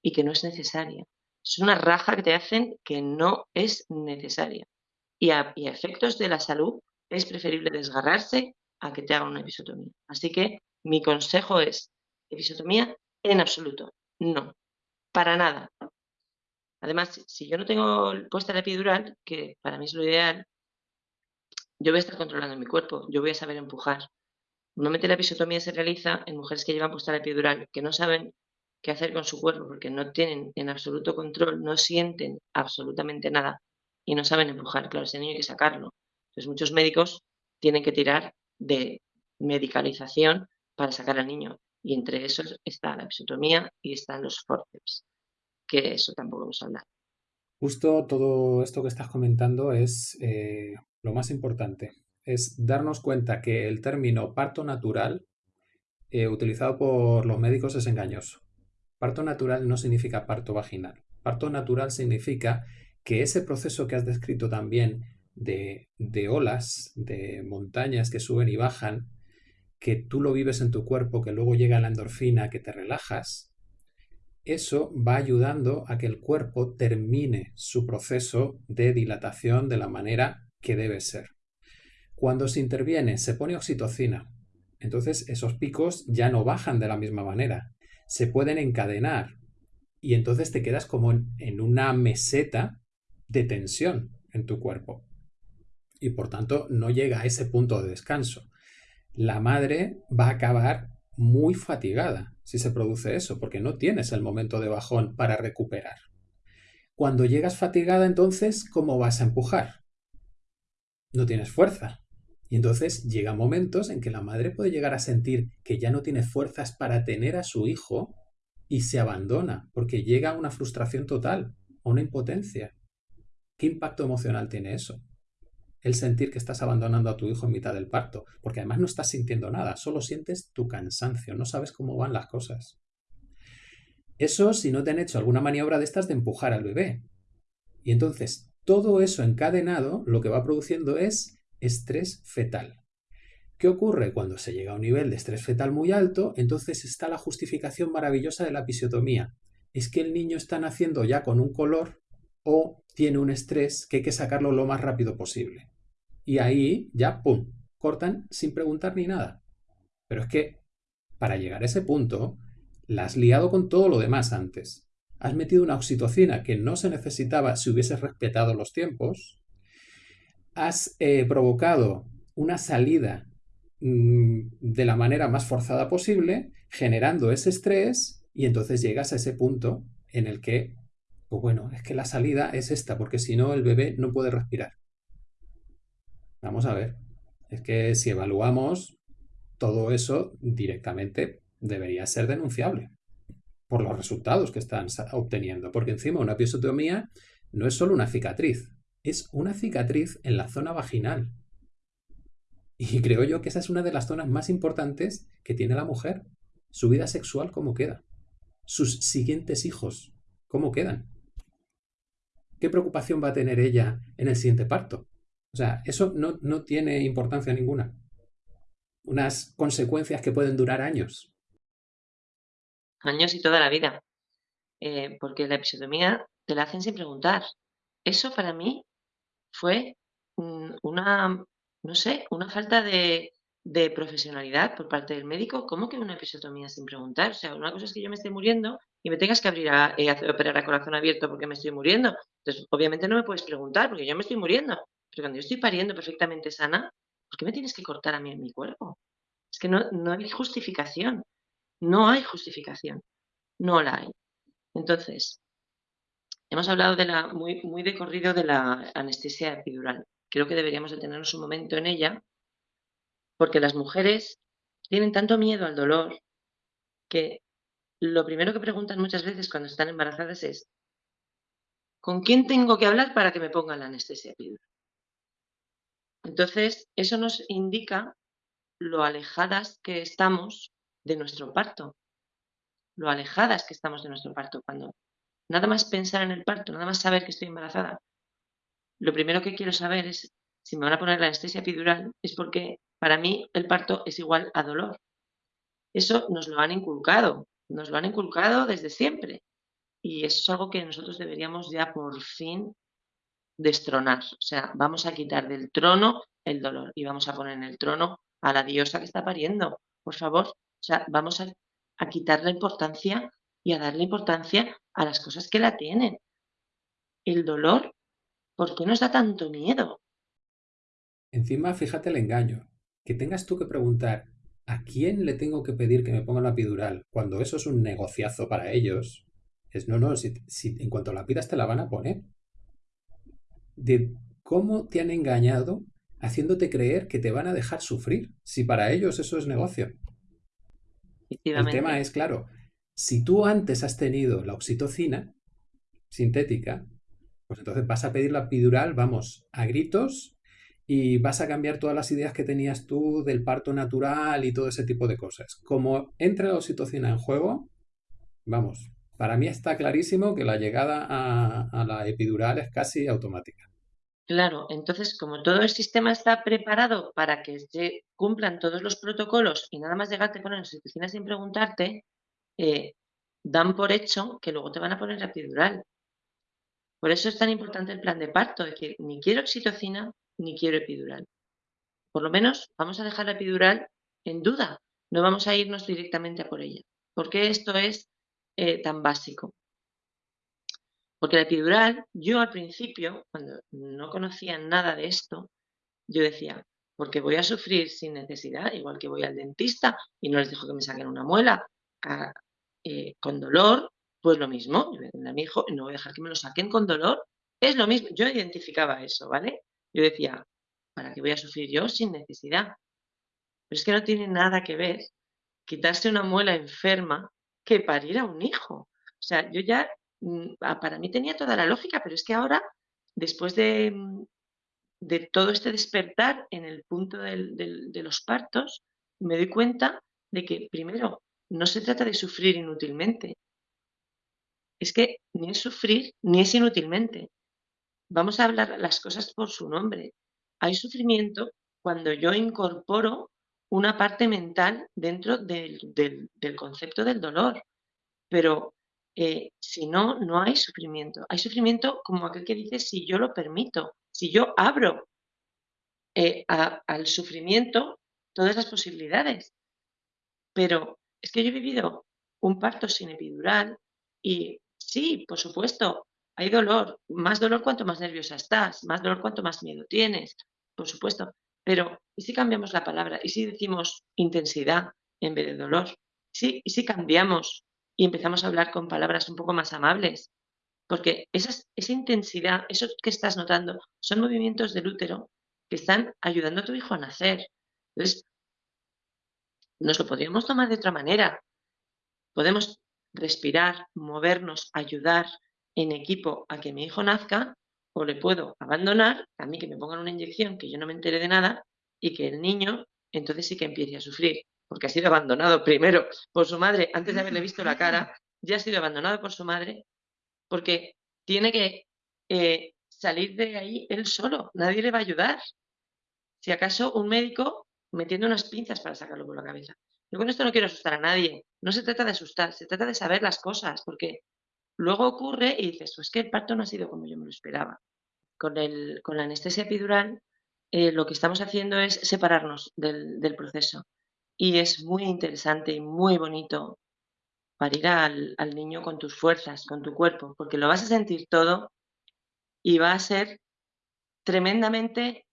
y que no es necesaria. Es una raja que te hacen que no es necesaria. Y a, efectos de la salud es preferible desgarrarse a que te hagan una episotomía. Así que mi consejo es, episotomía en absoluto, no, para nada. Además, si yo no tengo puesta la epidural, que para mí es lo ideal, yo voy a estar controlando mi cuerpo, yo voy a saber empujar. Normalmente la episotomía se realiza en mujeres que llevan puesta la epidural, que no saben qué hacer con su cuerpo porque no tienen en absoluto control, no sienten absolutamente nada y no saben empujar. Claro, ese niño hay que sacarlo. Entonces muchos médicos tienen que tirar de medicalización para sacar al niño y entre esos está la episiotomía y están los forceps, que eso tampoco vamos a hablar. Justo todo esto que estás comentando es eh, lo más importante, es darnos cuenta que el término parto natural eh, utilizado por los médicos es engañoso. Parto natural no significa parto vaginal. Parto natural significa que ese proceso que has descrito también de, de olas, de montañas que suben y bajan, que tú lo vives en tu cuerpo, que luego llega la endorfina, que te relajas, eso va ayudando a que el cuerpo termine su proceso de dilatación de la manera que debe ser. Cuando se interviene, se pone oxitocina. Entonces esos picos ya no bajan de la misma manera se pueden encadenar y entonces te quedas como en, una meseta de tensión en tu cuerpo y por tanto no llega a ese punto de descanso. La madre va a acabar muy fatigada si se produce eso, porque no tienes el momento de bajón para recuperar. Cuando llegas fatigada, entonces, ¿cómo vas a empujar? No tienes fuerza. Y entonces llegan momentos en que la madre puede llegar a sentir que ya no tiene fuerzas para tener a su hijo y se abandona porque llega a una frustración total, a una impotencia. ¿Qué impacto emocional tiene eso? El sentir que estás abandonando a tu hijo en mitad del parto, porque además no estás sintiendo nada, solo sientes tu cansancio, no sabes cómo van las cosas. Eso si no te han hecho alguna maniobra de estas de empujar al bebé. Y entonces, todo eso encadenado lo que va produciendo es estrés fetal. ¿Qué ocurre? Cuando se llega a un nivel de estrés fetal muy alto, entonces está la justificación maravillosa de la episiotomía. Es que el niño está naciendo ya con un color o tiene un estrés que hay que sacarlo lo más rápido posible. Y ahí ya, ¡pum!, cortan sin preguntar ni nada. Pero es que, para llegar a ese punto, la has liado con todo lo demás antes. Has metido una oxitocina que no se necesitaba si hubieses respetado los tiempos. Has eh, provocado una salida mm, de la manera más forzada posible, generando ese estrés y entonces llegas a ese punto en el que, pues bueno, es que la salida es esta, porque si no el bebé no puede respirar. Vamos a ver, es que si evaluamos todo eso directamente debería ser denunciable por los resultados que están obteniendo, porque encima una episiotomía no es solo una cicatriz, es una cicatriz en la zona vaginal. Y creo yo que esa es una de las zonas más importantes que tiene la mujer. Su vida sexual, ¿cómo queda? Sus siguientes hijos, ¿cómo quedan? ¿Qué preocupación va a tener ella en el siguiente parto? O sea, eso no, no tiene importancia ninguna. Unas consecuencias que pueden durar años años y toda la vida, eh, porque la episiotomía te la hacen sin preguntar. Eso para mí fue una, no sé, una falta de, profesionalidad por parte del médico. ¿Cómo que una episiotomía sin preguntar? O sea, una cosa es que yo me esté muriendo y me tengas que abrir a, eh, operar a corazón abierto porque me estoy muriendo. Entonces, obviamente no me puedes preguntar porque yo me estoy muriendo. Pero cuando yo estoy pariendo perfectamente sana, ¿por qué me tienes que cortar a mí en mi cuerpo? Es que no, no hay justificación. No hay justificación, no la hay. Entonces, hemos hablado de la, muy, muy de corrido de la anestesia epidural. Creo que deberíamos detenernos un momento en ella, porque las mujeres tienen tanto miedo al dolor que lo primero que preguntan muchas veces cuando están embarazadas es ¿con quién tengo que hablar para que me pongan la anestesia epidural? Entonces, eso nos indica lo alejadas que estamos de nuestro parto, lo alejadas que estamos de nuestro parto. Cuando nada más pensar en el parto, nada más saber que estoy embarazada, lo primero que quiero saber es si me van a poner la anestesia epidural, es porque para mí el parto es igual a dolor. Eso nos lo han inculcado, nos lo han inculcado desde siempre. Y eso es algo que nosotros deberíamos ya por fin destronar. O sea, vamos a quitar del trono el dolor y vamos a poner en el trono a la diosa que está pariendo. Por favor, o sea, vamos a, quitar la importancia y a darle importancia a las cosas que la tienen. El dolor, ¿por qué nos da tanto miedo? Encima, fíjate el engaño. Que tengas tú que preguntar ¿a quién le tengo que pedir que me ponga la epidural? Cuando eso es un negociazo para ellos. Es no, no, si, en cuanto la pidas te la van a poner. De cómo te han engañado haciéndote creer que te van a dejar sufrir, si para ellos eso es negocio. El tema es, claro, si tú antes has tenido la oxitocina sintética, pues entonces vas a pedir la epidural, vamos, a gritos y vas a cambiar todas las ideas que tenías tú del parto natural y todo ese tipo de cosas. Como entra la oxitocina en juego, vamos, para mí está clarísimo que la llegada a, la epidural es casi automática. Claro, entonces como todo el sistema está preparado para que se cumplan todos los protocolos y nada más llegar te ponen oxitocina sin preguntarte, eh, dan por hecho que luego te van a poner la epidural. Por eso es tan importante el plan de parto, es decir, ni quiero oxitocina ni quiero epidural. Por lo menos vamos a dejar la epidural en duda, no vamos a irnos directamente a por ella. ¿Por qué esto es eh, tan básico? Porque la epidural, yo al principio, cuando no conocía nada de esto, yo decía, porque voy a sufrir sin necesidad, igual que voy al dentista y no les dejo que me saquen una muela eh, con dolor, pues lo mismo, a mi hijo no voy a dejar que me lo saquen con dolor, es lo mismo, yo identificaba eso, ¿vale? Yo decía, ¿Para qué voy a sufrir yo sin necesidad? Pero es que no tiene nada que ver quitarse una muela enferma que parir a un hijo. O sea, yo ya, mm, para mí tenía toda la lógica, pero es que ahora, después de, mm, de todo este despertar en el punto de los partos, me doy cuenta de que, primero, no se trata de sufrir inútilmente. Es que ni es sufrir ni es inútilmente. Vamos a hablar las cosas por su nombre. Hay sufrimiento cuando yo incorporo una parte mental dentro del, concepto del dolor. Pero eh, si no, no hay sufrimiento. Hay sufrimiento como aquel que dice si yo lo permito, si yo abro eh, al sufrimiento todas las posibilidades. Pero es que yo he vivido un parto sin epidural y sí, por supuesto, hay dolor, más dolor cuanto más nerviosa estás, más dolor cuanto más miedo tienes, por supuesto. Pero, ¿y si cambiamos la palabra? ¿Y si decimos intensidad en vez de dolor? ¿Sí? ¿Y si cambiamos y empezamos a hablar con palabras un poco más amables? Porque esa, esa intensidad, eso que estás notando, son movimientos del útero que están ayudando a tu hijo a nacer. Entonces, nos lo podríamos tomar de otra manera. Podemos respirar, movernos, ayudar en equipo a que mi hijo nazca o le puedo abandonar, a mí que me pongan una inyección que yo no me entere de nada y que el niño entonces sí que empiece a sufrir, porque ha sido abandonado primero por su madre, antes de haberle visto la cara, ya ha sido abandonado por su madre, porque tiene que eh, salir de ahí él solo, nadie le va a ayudar. Si acaso un médico metiendo unas pinzas para sacarlo por la cabeza. Yo con esto no quiero asustar a nadie, no se trata de asustar, se trata de saber las cosas, porque Luego ocurre y dices, pues que el parto no ha sido como yo me lo esperaba. Con, el, con la anestesia epidural eh, lo que estamos haciendo es separarnos del, proceso. Y es muy interesante y muy bonito parir al, al niño con tus fuerzas, con tu cuerpo, porque lo vas a sentir todo y va a ser tremendamente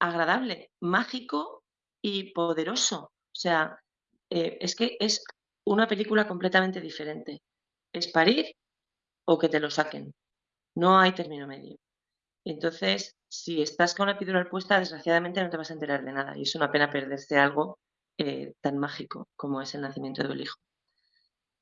agradable, mágico y poderoso. O sea, eh, es que es una película completamente diferente. Es parir o que te lo saquen. No hay término medio. Entonces, si estás con la epidural puesta, desgraciadamente no te vas a enterar de nada y es una pena perderse algo eh, tan mágico como es el nacimiento del hijo.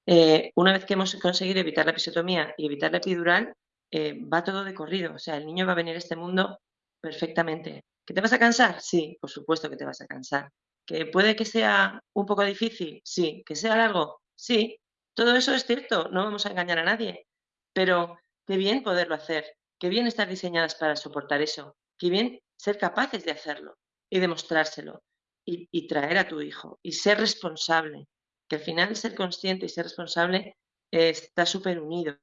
Eh, una vez que hemos conseguido evitar la episiotomía y evitar la epidural, eh, va todo de corrido. O sea, el niño va a venir a este mundo perfectamente. ¿Que te vas a cansar? Sí, por supuesto que te vas a cansar. ¿Que puede que sea un poco difícil? Sí. ¿Que sea largo? Sí. Todo eso es cierto, no vamos a engañar a nadie. Pero qué bien poderlo hacer, qué bien estar diseñadas para soportar eso, qué bien ser capaces de hacerlo y demostrárselo y, traer a tu hijo y ser responsable, que al final ser consciente y ser responsable está súper unido,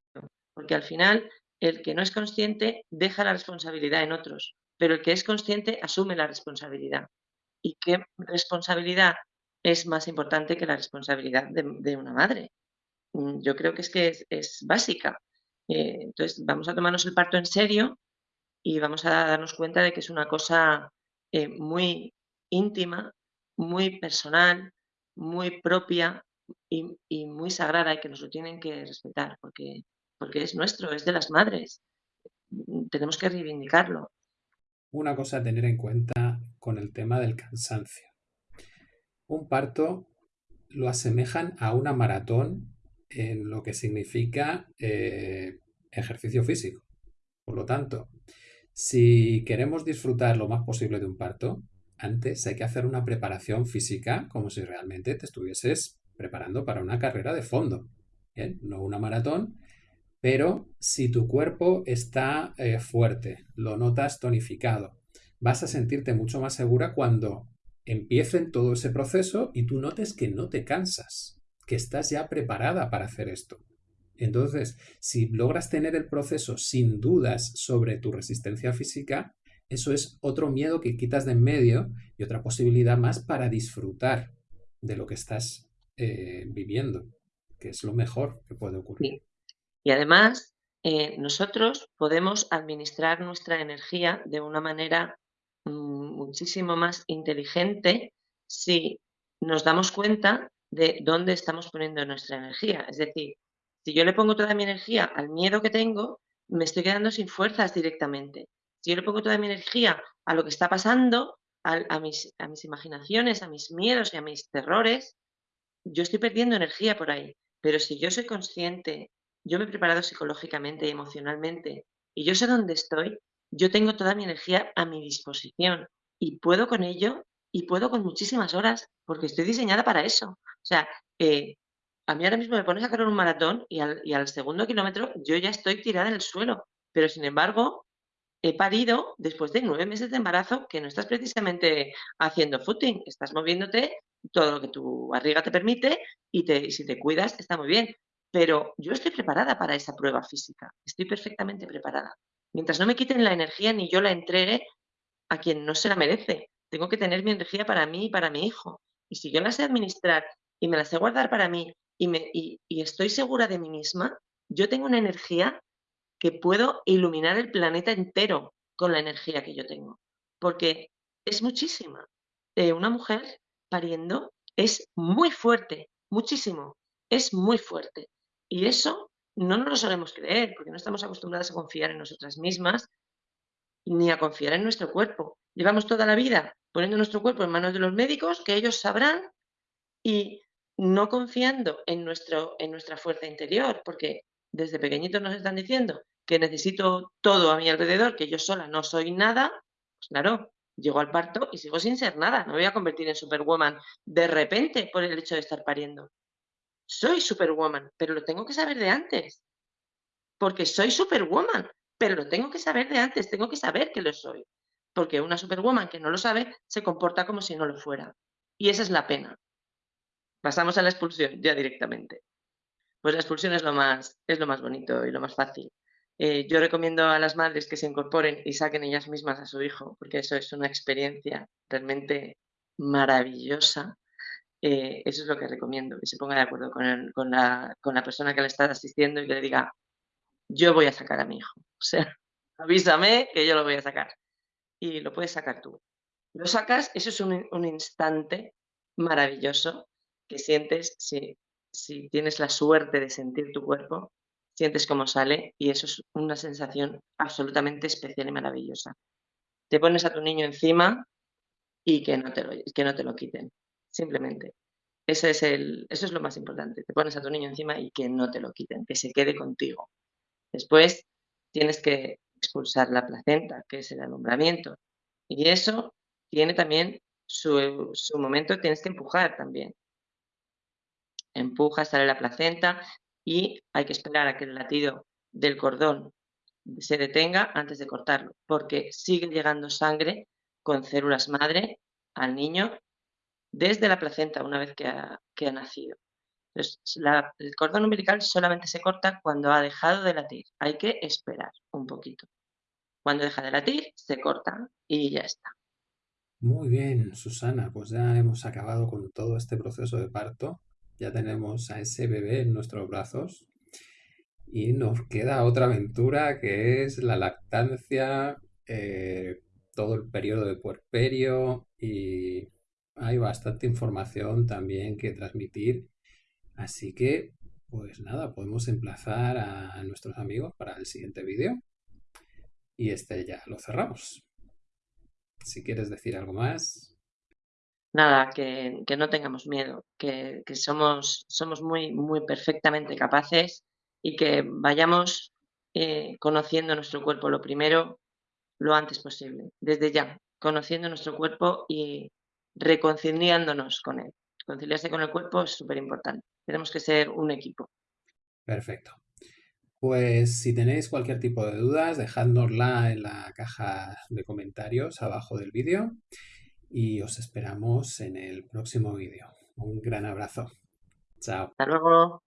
porque al final el que no es consciente deja la responsabilidad en otros, pero el que es consciente asume la responsabilidad. ¿Y qué responsabilidad es más importante que la responsabilidad de, una madre? Mm, yo creo que es que es básica. Eh, entonces, vamos a tomarnos el parto en serio y vamos a darnos cuenta de que es una cosa eh, muy íntima, muy personal, muy propia y, muy sagrada y que nos lo tienen que respetar porque, porque es nuestro, es de las madres. Tenemos que reivindicarlo. Una cosa a tener en cuenta con el tema del cansancio. Un parto lo asemejan a una maratón en lo que significa eh, ejercicio físico. Por lo tanto, si queremos disfrutar lo más posible de un parto, antes hay que hacer una preparación física como si realmente te estuvieses preparando para una carrera de fondo. No una maratón, pero si tu cuerpo está eh, fuerte, lo notas tonificado, vas a sentirte mucho más segura cuando empiecen todo ese proceso y tú notes que no te cansas que estás ya preparada para hacer esto. Entonces, si logras tener el proceso sin dudas sobre tu resistencia física, eso es otro miedo que quitas de en medio y otra posibilidad más para disfrutar de lo que estás eh, viviendo, que es lo mejor que puede ocurrir. Y además, eh, nosotros podemos administrar nuestra energía de una manera mm, muchísimo más inteligente si nos damos cuenta de dónde estamos poniendo nuestra energía. Es decir, si yo le pongo toda mi energía al miedo que tengo, me estoy quedando sin fuerzas directamente. Si yo le pongo toda mi energía a lo que está pasando, a, mis, a mis imaginaciones, a mis miedos y a mis terrores, yo estoy perdiendo energía por ahí. Pero si yo soy consciente, yo me he preparado psicológicamente y emocionalmente, y yo sé dónde estoy, yo tengo toda mi energía a mi disposición y puedo con ello y puedo con muchísimas horas porque estoy diseñada para eso. O sea, eh, a mí ahora mismo me pones a correr un maratón y al, y al segundo kilómetro yo ya estoy tirada en el suelo, pero sin embargo he parido después de nueve meses de embarazo que no estás precisamente haciendo footing, estás moviéndote todo lo que tu barriga te permite y, te, si te cuidas está muy bien. Pero yo estoy preparada para esa prueba física, estoy perfectamente preparada. Mientras no me quiten la energía ni yo la entregue a quien no se la merece. Tengo que tener mi energía para mí y para mi hijo. Y si yo la sé administrar y me la sé guardar para mí y, me, y estoy segura de mí misma, yo tengo una energía que puedo iluminar el planeta entero con la energía que yo tengo. Porque es muchísima. Eh, una mujer pariendo es muy fuerte, muchísimo. Es muy fuerte. Y eso no nos lo solemos creer, porque no estamos acostumbradas a confiar en nosotras mismas ni a confiar en nuestro cuerpo. Llevamos toda la vida poniendo nuestro cuerpo en manos de los médicos, que ellos sabrán, y no confiando en, nuestro, en nuestra fuerza interior, porque desde pequeñitos nos están diciendo que necesito todo a mi alrededor, que yo sola no soy nada, pues claro, llego al parto y sigo sin ser nada. No me voy a convertir en superwoman de repente por el hecho de estar pariendo. Soy superwoman, pero lo tengo que saber de antes. Porque soy superwoman, pero lo tengo que saber de antes, tengo que saber que lo soy. Porque una superwoman que no lo sabe se comporta como si no lo fuera. Y esa es la pena. Pasamos a la expulsión ya directamente. Pues la expulsión es lo más, es lo más bonito y lo más fácil. Eh, yo recomiendo a las madres que se incorporen y saquen ellas mismas a su hijo, porque eso es una experiencia realmente maravillosa. Eh, eso es lo que recomiendo, que se ponga de acuerdo con, con, la, con la persona que le está asistiendo y le diga, yo voy a sacar a mi hijo. O sea, avísame que yo lo voy a sacar. Y lo puedes sacar tú. Lo sacas, eso es un, un instante maravilloso que sientes si, si tienes la suerte de sentir tu cuerpo, sientes cómo sale y eso es una sensación absolutamente especial y maravillosa. Te pones a tu niño encima y que no te lo, que no te lo quiten, simplemente. Ese es el, eso es lo más importante. Te pones a tu niño encima y que no te lo quiten, que se quede contigo. Después tienes que expulsar la placenta, que es el alumbramiento. Y eso tiene también su, su momento, tienes que empujar también. Empuja, sale la placenta, y hay que esperar a que el latido del cordón se detenga antes de cortarlo, porque sigue llegando sangre con células madre al niño desde la placenta una vez que ha, nacido. Entonces, el cordón umbilical solamente se corta cuando ha dejado de latir. Hay que esperar un poquito. Cuando deja de latir, se corta y ya está. Muy bien, Susana, pues ya hemos acabado con todo este proceso de parto ya tenemos a ese bebé en nuestros brazos y nos queda otra aventura que es la lactancia, eh, todo el periodo de puerperio y hay bastante información también que transmitir. Así que, pues nada, podemos emplazar a nuestros amigos para el siguiente vídeo y este ya lo cerramos. Si quieres decir algo más nada, que, no tengamos miedo, que, somos, muy, muy perfectamente capaces y que vayamos eh, conociendo nuestro cuerpo lo primero, lo antes posible, desde ya, conociendo nuestro cuerpo y reconciliándonos con él. Conciliarse con el cuerpo es súper importante. Tenemos que ser un equipo. Perfecto. Pues si tenéis cualquier tipo de dudas, dejádnosla en la caja de comentarios abajo del vídeo y os esperamos en el próximo vídeo. Un gran abrazo. Chao. Hasta luego.